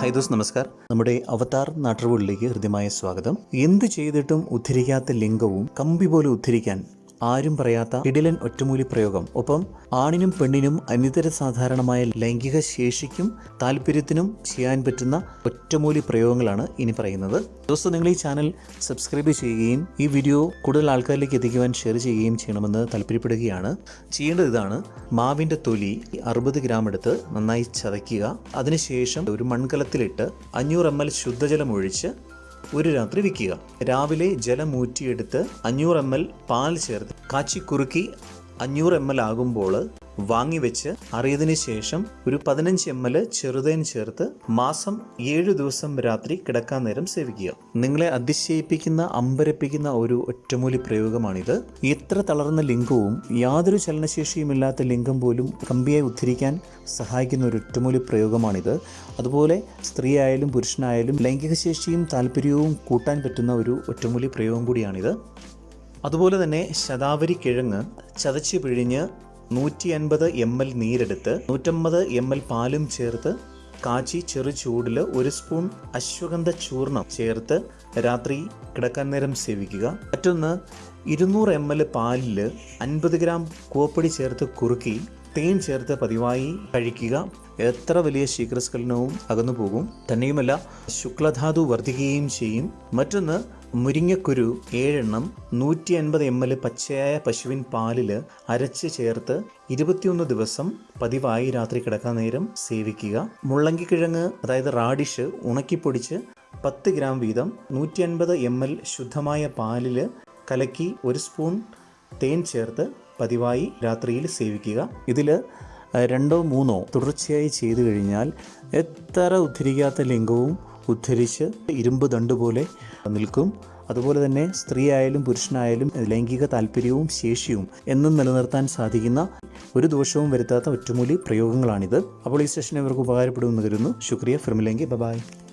High those നമസ്കാർ നമ്മുടെ അവതാർ നാട്ടുകളിലേക്ക് ഹൃദ്യമായ സ്വാഗതം. എന്ത് ചെയ്തിട്ടും ഉദ്ധരിക്കാത്ത ലിംഗവും കമ്പി പോലെ ഉദ്ധരിക്കാൻ ആരും പറയാത്ത ഇടിലൻ ഒറ്റമൂലി പ്രയോഗം. ഒപ്പം ആണിനും പെണ്ണിനും അനിതര സാധാരണമായ ലൈംഗിക ശേഷിക്കും താല്പര്യത്തിനും ചെയ്യാൻ പറ്റുന്ന ഒറ്റമൂലി പ്രയോഗങ്ങളാണ് ഇനി പറയുന്നത്. ദിവസം നിങ്ങൾ ഈ ചാനൽ സബ്സ്ക്രൈബ് ചെയ്യുകയും ഈ വീഡിയോ കൂടുതൽ ആൾക്കാരിലേക്ക് എത്തിക്കുവാൻ ഷെയർ ചെയ്യുകയും ചെയ്യണമെന്ന് താല്പര്യപ്പെടുകയാണ്. ചെയ്യേണ്ടത് ഇതാണ് മാവിന്റെ തൊലി അറുപത് ഗ്രാം എടുത്ത് നന്നായി ചതയ്ക്കുക. അതിനുശേഷം ഒരു മൺകലത്തിലിട്ട് അഞ്ഞൂറ് എം എൽ ശുദ്ധജലം ഒഴിച്ച് ഒരു രാത്രി വിൽക്കുക. രാവിലെ ജലം ഊറ്റിയെടുത്ത് അഞ്ഞൂറ് എം എൽ പാൽ ചേർത്ത് കാച്ചി കുറുക്കി അഞ്ഞൂറ് എം എൽ ആകുമ്പോൾ വാങ്ങിവെച്ച് അറിയതിനു ശേഷം ഒരു പതിനഞ്ച് എം എൽ ചെറുതേൻ ചേർത്ത് മാസം ഏഴു ദിവസം രാത്രി കിടക്കാൻ നേരം സേവിക്കുക. നിങ്ങളെ അതിശയിപ്പിക്കുന്ന അമ്പരപ്പിക്കുന്ന ഒരു ഒറ്റമൂലി പ്രയോഗമാണിത്. എത്ര തളർന്ന ലിംഗവും യാതൊരു ചലനശേഷിയുമില്ലാത്ത ലിംഗം പോലും കമ്പിയായി ഉദ്ധരിക്കാൻ സഹായിക്കുന്ന ഒരു ഒറ്റമൂലി പ്രയോഗമാണിത്. അതുപോലെ സ്ത്രീ ആയാലും പുരുഷനായാലും ലൈംഗിക ശേഷിയും താല്പര്യവും കൂട്ടാൻ പറ്റുന്ന ഒരു ഒറ്റമൂലി പ്രയോഗം കൂടിയാണിത്. അതുപോലെ തന്നെ ശതാവരി കിഴങ്ങ് ചതച്ച് പിഴിഞ്ഞ് നൂറ്റി അൻപത് എം എൽ നീരെടുത്ത് നൂറ്റമ്പത് എം എൽ പാലും ചേർത്ത് കാച്ചി ചെറു ചൂടിൽ ഒരു സ്പൂൺ അശ്വഗന്ധ ചൂർണം ചേർത്ത് രാത്രി കിടക്കാൻ നേരം സേവിക്കുക. മറ്റൊന്ന് ഇരുന്നൂറ് എം എൽ പാലിൽ അൻപത് ഗ്രാം കൂവപ്പൊടി ചേർത്ത് കുറുക്കി തേൻ ചേർത്ത് പതിവായി കഴിക്കുക. എത്ര വലിയ ശീഘ്രസ്ഖലനവും അകന്നു പോകും തന്നെയുമല്ല ശുക്ലധാതു വർദ്ധിക്കുകയും ചെയ്യും. മറ്റൊന്ന് മുരിങ്ങക്കുരു ഏഴെണ്ണം നൂറ്റി അൻപത് എം എൽ പച്ചയായ പശുവിൻ പാലിൽ അരച്ച് ചേർത്ത് ഇരുപത്തിയൊന്ന് ദിവസം പതിവായി രാത്രി കിടക്കാൻ നേരം സേവിക്കുക. മുള്ളങ്കിക്കിഴങ്ങ് അതായത് റാഡിഷ് ഉണക്കിപ്പൊടിച്ച് പത്ത് ഗ്രാം വീതം നൂറ്റി അൻപത് എം എൽ ശുദ്ധമായ പാലിൽ കലക്കി ഒരു സ്പൂൺ തേൻ ചേർത്ത് പതിവായി രാത്രിയിൽ സേവിക്കുക. ഇതിൽ രണ്ടോ മൂന്നോ തുടർച്ചയായി ചെയ്തു കഴിഞ്ഞാൽ എത്ര ഉദ്ധരിക്കാത്ത ലിംഗവും ഉദ്ധരിച്ച് ഇരുമ്പ് ദണ്ട് പോലെ നിൽക്കും. അതുപോലെ തന്നെ സ്ത്രീ ആയാലും പുരുഷനായാലും ലൈംഗിക താല്പര്യവും ശേഷിയും എന്നും നിലനിർത്താൻ സാധിക്കുന്ന ഒരു ദോഷവും വരുത്താത്ത ഒറ്റമൂലി പ്രയോഗങ്ങളാണിത്. അപ്പോൾ ഈ സെഷൻ ഇവർക്ക് ഉപകാരപ്പെടുമെന്ന് കരുതുന്നു. ശുക്രിയ. ഫിർമിലെങ്കി. ബബായ്